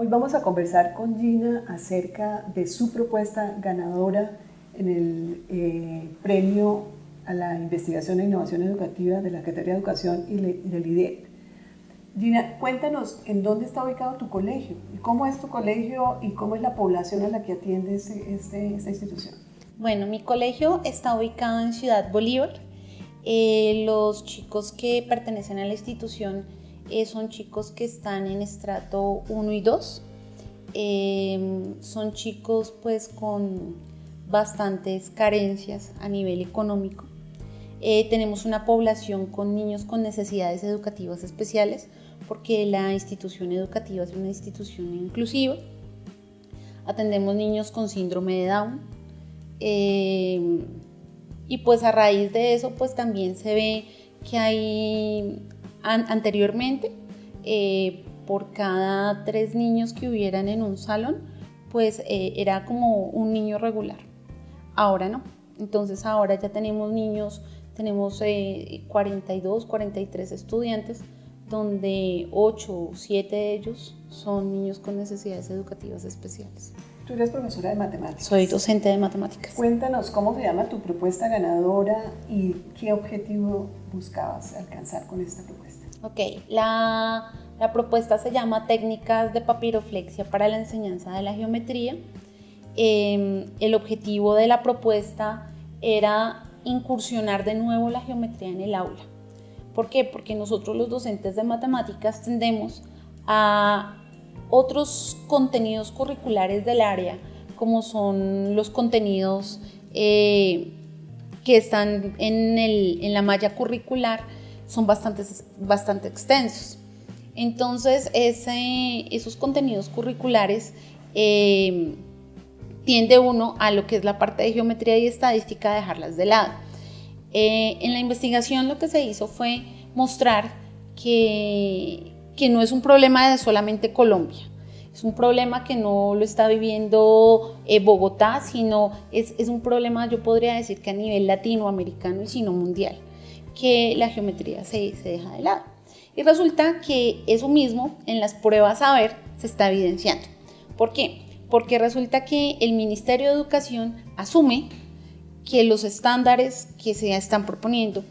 Hoy vamos a conversar con Gina acerca de su propuesta ganadora en el eh, premio a la investigación e innovación educativa de la Secretaría de Educación y del IDEP. Gina, cuéntanos en dónde está ubicado tu colegio, cómo es tu colegio y cómo es la población a la que atiende este, esta institución. Bueno, mi colegio está ubicado en Ciudad Bolívar. Eh, los chicos que pertenecen a la institución eh, son chicos que están en estrato 1 y 2. Em, son chicos pues con bastantes carencias a nivel económico. Eh, tenemos una población con niños con necesidades educativas especiales porque la institución educativa es una institución inclusiva. Atendemos niños con síndrome de Down. Em, y pues a raíz de eso pues también se ve que hay anteriormente, eh, por cada tres niños que hubieran en un salón, pues eh, era como un niño regular. Ahora no. Entonces ahora ya tenemos niños, tenemos 42, eh, 43 estudiantes, donde 8 o 7 de ellos son niños con necesidades educativas especiales. Tú eres profesora de matemáticas. Soy docente de matemáticas. Cuéntanos cómo se llama tu propuesta ganadora y qué objetivo buscabas alcanzar con esta propuesta. Ok, la, la propuesta se llama Técnicas de papiroflexia para la enseñanza de la geometría. Em, el objetivo de la propuesta era incursionar de nuevo la geometría en el aula. ¿Por qué? Porque nosotros los docentes de matemáticas tendemos a otros contenidos curriculares del área, como son los contenidos eh, que están en, la malla curricular, son bastante, bastante extensos. Entonces, esos contenidos curriculares eh, tiende uno a lo que es la parte de geometría y estadística, dejarlas de lado. Eh, en la investigación lo que se hizo fue mostrar que que no es un problema de solamente Colombia. Es un problema que no lo está viviendo eh, Bogotá, sino es, es, un problema, yo podría decir que a nivel latinoamericano y sino mundial, que la geometría se, se deja de lado. Y resulta que eso mismo en las pruebas a ver se está evidenciando. ¿Por qué? Porque resulta que el Ministerio de Educación asume que los estándares que se están proponiendo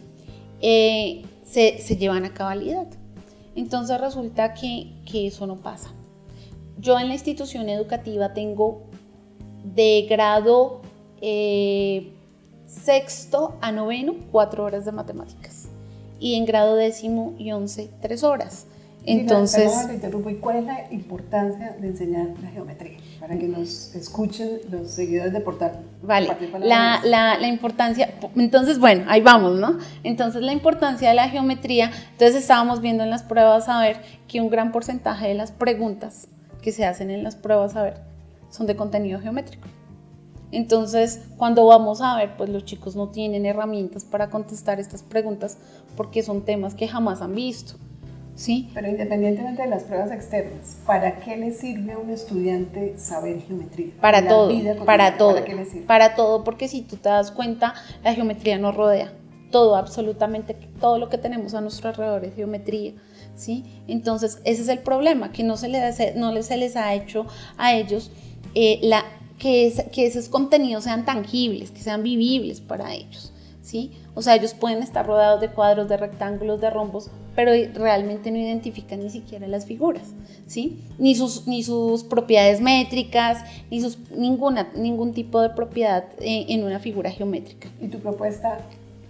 eh, se, se llevan a cabalidad. Entonces resulta que, eso no pasa. Yo en la institución educativa tengo de grado eh, sexto a noveno cuatro horas de matemáticas y en grado décimo y once tres horas. Entonces, ¿y cuál es la importancia de enseñar la geometría? Para que nos escuchen los seguidores de Portal. Vale, la, la, la, importancia, entonces bueno, ahí vamos, ¿no? Entonces la importancia de la geometría, entonces estábamos viendo en las pruebas a ver que un gran porcentaje de las preguntas que se hacen en las pruebas a ver son de contenido geométrico. Entonces, cuando vamos a ver, pues los chicos no tienen herramientas para contestar estas preguntas porque son temas que jamás han visto. ¿Sí? Pero independientemente de las pruebas externas, ¿para qué le sirve a un estudiante saber geometría? Para todo, para todo, ¿para, todo, porque si tú te das cuenta, la geometría nos rodea, todo, absolutamente todo lo que tenemos a nuestro alrededor es geometría. ¿Sí? Entonces, ese es el problema, que no se les, no se les ha hecho a ellos eh, la, que, que esos contenidos sean tangibles, que sean vivibles para ellos. ¿Sí? O sea, ellos pueden estar rodeados de cuadros, de rectángulos, de rombos, pero realmente no identifican ni siquiera las figuras, ¿sí? Ni sus, ni sus propiedades métricas, ni sus, ninguna, ningún tipo de propiedad en, una figura geométrica. ¿Y tu propuesta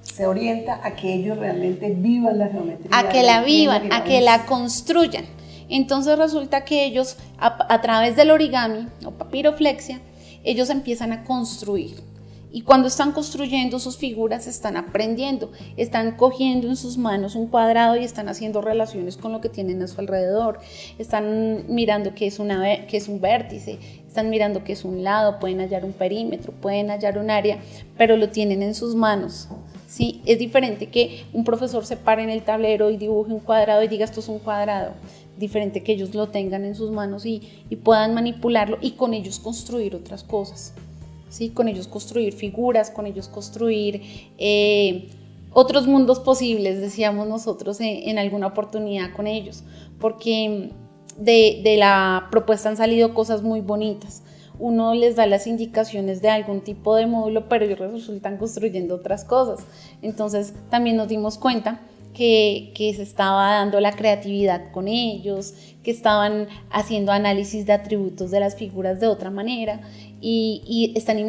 se orienta a que ellos realmente vivan la geometría? A que la vivan, a que la construyan. Entonces resulta que ellos, a, a través del origami o papiroflexia, ellos empiezan a construir y cuando están construyendo sus figuras, están aprendiendo, están cogiendo en sus manos un cuadrado y están haciendo relaciones con lo que tienen a su alrededor, están mirando qué es, un vértice, están mirando qué es un lado, pueden hallar un perímetro, pueden hallar un área, pero lo tienen en sus manos. ¿sí? Es diferente que un profesor se pare en el tablero y dibuje un cuadrado y diga esto es un cuadrado diferente que ellos lo tengan en sus manos y puedan manipularlo y con ellos construir otras cosas. ¿Sí? con ellos construir figuras, con ellos construir eh, otros mundos posibles, decíamos nosotros en, alguna oportunidad con ellos, porque de, de la propuesta han salido cosas muy bonitas uno les da las indicaciones de algún tipo de módulo, pero ellos resultan construyendo otras cosas. Entonces también nos dimos cuenta que, se estaba dando la creatividad con ellos, que estaban haciendo análisis de atributos de las figuras de otra manera y, están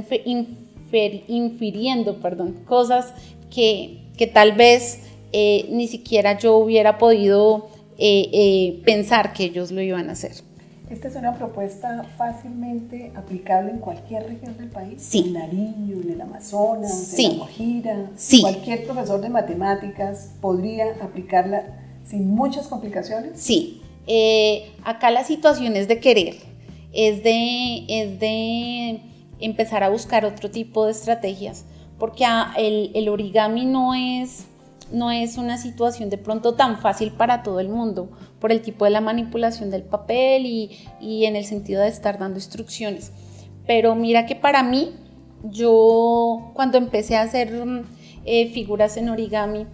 infiriendo perdón, cosas que, tal vez eh, ni siquiera yo hubiera podido eh, eh, pensar que ellos lo iban a hacer. Esta es una propuesta fácilmente aplicable en cualquier región del país. Sí. En Nariño, en el Amazonas, sí. en la. Sí. Cualquier profesor de matemáticas podría aplicarla sin muchas complicaciones. Sí. Eh, acá la situación es de querer, es de, es de empezar a buscar otro tipo de estrategias, porque el, el origami no es no es una situación de pronto tan fácil para todo el mundo por el tipo de la manipulación del papel y, en el sentido de estar dando instrucciones. Pero mira que para mí, yo cuando empecé a hacer eh, figuras en origami,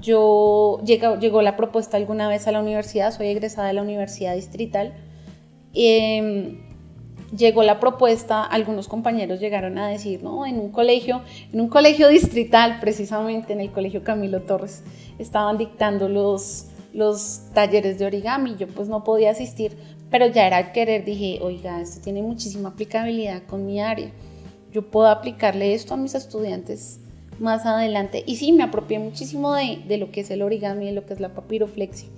yo llegó, llegó la propuesta alguna vez a la universidad, soy egresada de la Universidad Distrital. Em, llegó la propuesta, algunos compañeros llegaron a decir, no, en un colegio, en un colegio distrital, precisamente en el colegio Camilo Torres, estaban dictando los, los talleres de origami, yo pues no podía asistir, pero ya era querer, dije, oiga, esto tiene muchísima aplicabilidad con mi área, yo puedo aplicarle esto a mis estudiantes más adelante. Y sí, me apropié muchísimo de, de lo que es el origami, de lo que es la papiroflexia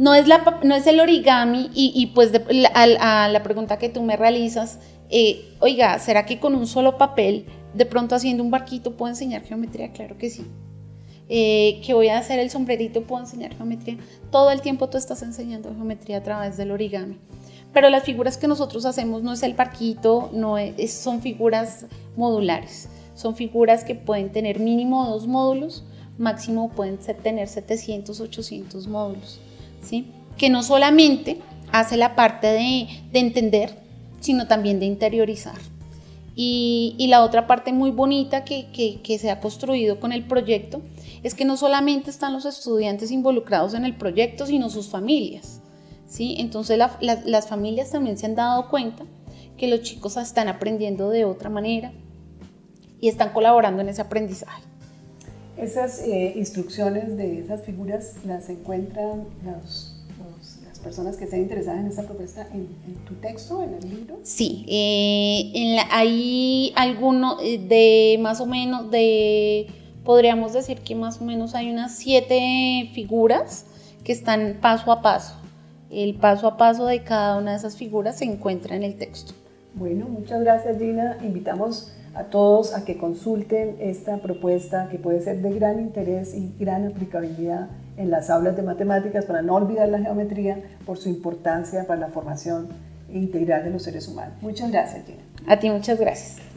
no es, el origami y, pues a, la pregunta que tú me realizas, eh, oiga, ¿será que con un solo papel, de pronto haciendo un barquito, puedo enseñar geometría? Claro que sí. Eh, que voy a hacer el sombrerito, puedo enseñar geometría. Todo el tiempo tú estás enseñando geometría a través del origami. Pero las figuras que nosotros hacemos no es el barquito, son figuras modulares. Son figuras que pueden tener mínimo dos módulos, máximo pueden tener 700, 800 módulos. Que no solamente hace la parte de, entender, sino también de interiorizar. Y, la otra parte muy bonita que, se ha construido con el proyecto es que no solamente están los estudiantes involucrados en el proyecto, sino sus familias. ¿sí? Entonces las familias también se han dado cuenta que los chicos están aprendiendo de otra manera y están colaborando en ese aprendizaje. Esas eh, instrucciones de esas figuras las encuentran las personas que estén interesadas en esta propuesta en, tu texto, en el libro. Sí, eh, en hay alguno eh, de más o menos de, podríamos decir que más o menos hay unas siete figuras que están paso a paso. El paso a paso de cada una de esas figuras se encuentra en el texto. Bueno, muchas gracias Gina. Invitamos a todos a que consulten esta propuesta que puede ser de gran interés y gran aplicabilidad en las aulas de matemáticas para no olvidar la geometría por su importancia para la formación integral de los seres humanos. Muchas gracias, Gina. A ti muchas gracias.